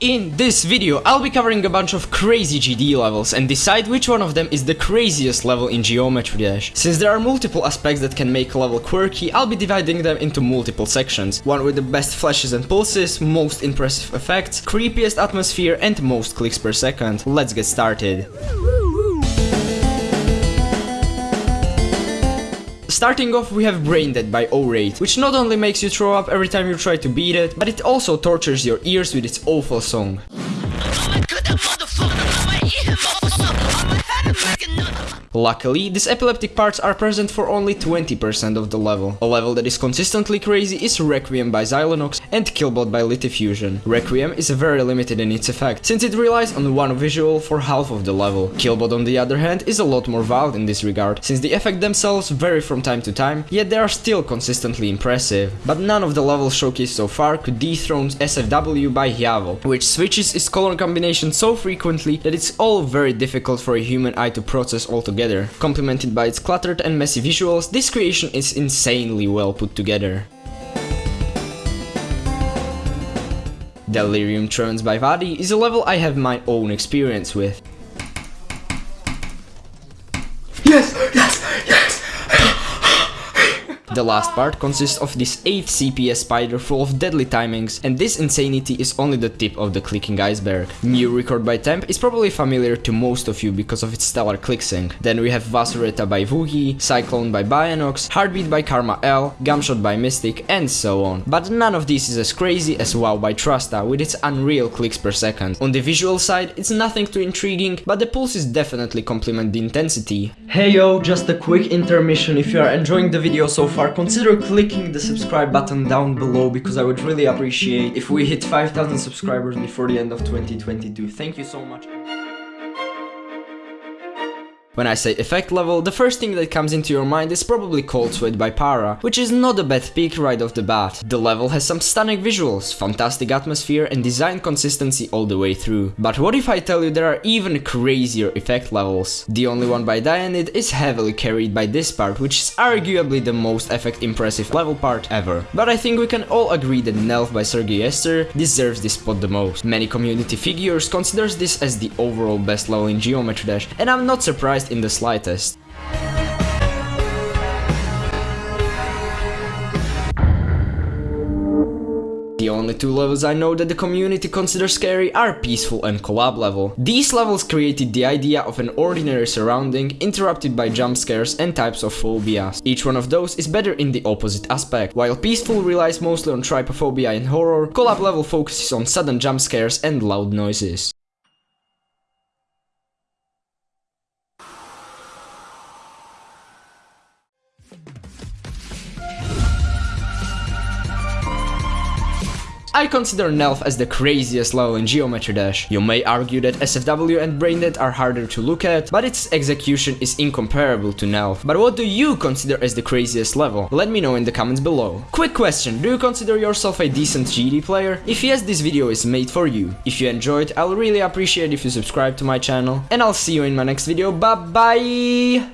In this video, I'll be covering a bunch of crazy GD levels and decide which one of them is the craziest level in Geometry Dash. Since there are multiple aspects that can make a level quirky, I'll be dividing them into multiple sections. One with the best flashes and pulses, most impressive effects, creepiest atmosphere and most clicks per second. Let's get started. Starting off we have Brain Dead by O-Rate, which not only makes you throw up every time you try to beat it, but it also tortures your ears with its awful song. Luckily, these epileptic parts are present for only 20% of the level. A level that is consistently crazy is Requiem by Xylonox and Killbot by Lithifusion. Requiem is very limited in its effect, since it relies on one visual for half of the level. Killbot on the other hand is a lot more wild in this regard, since the effects themselves vary from time to time, yet they are still consistently impressive. But none of the levels showcased so far could dethrone SFW by Hyavo, which switches its color combination so frequently that it's all very difficult for a human eye to process altogether together. Complemented by its cluttered and messy visuals, this creation is insanely well put together. Delirium Trance by Vadi is a level I have my own experience with. Yes! Yes! Yes! The last part consists of this 8 CPS spider full of deadly timings, and this insanity is only the tip of the clicking iceberg. New Record by Temp is probably familiar to most of you because of its stellar click sync. Then we have Vasureta by Vuhi, Cyclone by Bianox, Heartbeat by Karma L, Gumshot by Mystic, and so on. But none of this is as crazy as WoW by Trasta with its unreal clicks per second. On the visual side, it's nothing too intriguing, but the pulses definitely complement the intensity. Hey yo, just a quick intermission if you are enjoying the video so far far, consider clicking the subscribe button down below because I would really appreciate if we hit 5000 subscribers before the end of 2022. Thank you so much. When I say effect level, the first thing that comes into your mind is probably Cold Sweat by Para, which is not a bad pick right off the bat. The level has some stunning visuals, fantastic atmosphere and design consistency all the way through. But what if I tell you there are even crazier effect levels? The only one by Dionid is heavily carried by this part, which is arguably the most effect impressive level part ever. But I think we can all agree that Nelf by Sergei Yester deserves this spot the most. Many community figures considers this as the overall best level in Geometry Dash, and I'm not surprised in the slightest. The only two levels I know that the community considers scary are Peaceful and Collab level. These levels created the idea of an ordinary surrounding interrupted by jump scares and types of phobias. Each one of those is better in the opposite aspect. While Peaceful relies mostly on trypophobia and horror, Collab level focuses on sudden jump scares and loud noises. I consider Nelf as the craziest level in Geometry Dash. You may argue that SFW and Brain Dead are harder to look at, but its execution is incomparable to Nelf. But what do you consider as the craziest level? Let me know in the comments below. Quick question, do you consider yourself a decent GD player? If yes, this video is made for you. If you enjoyed, I'll really appreciate if you subscribe to my channel, and I'll see you in my next video, bye bye!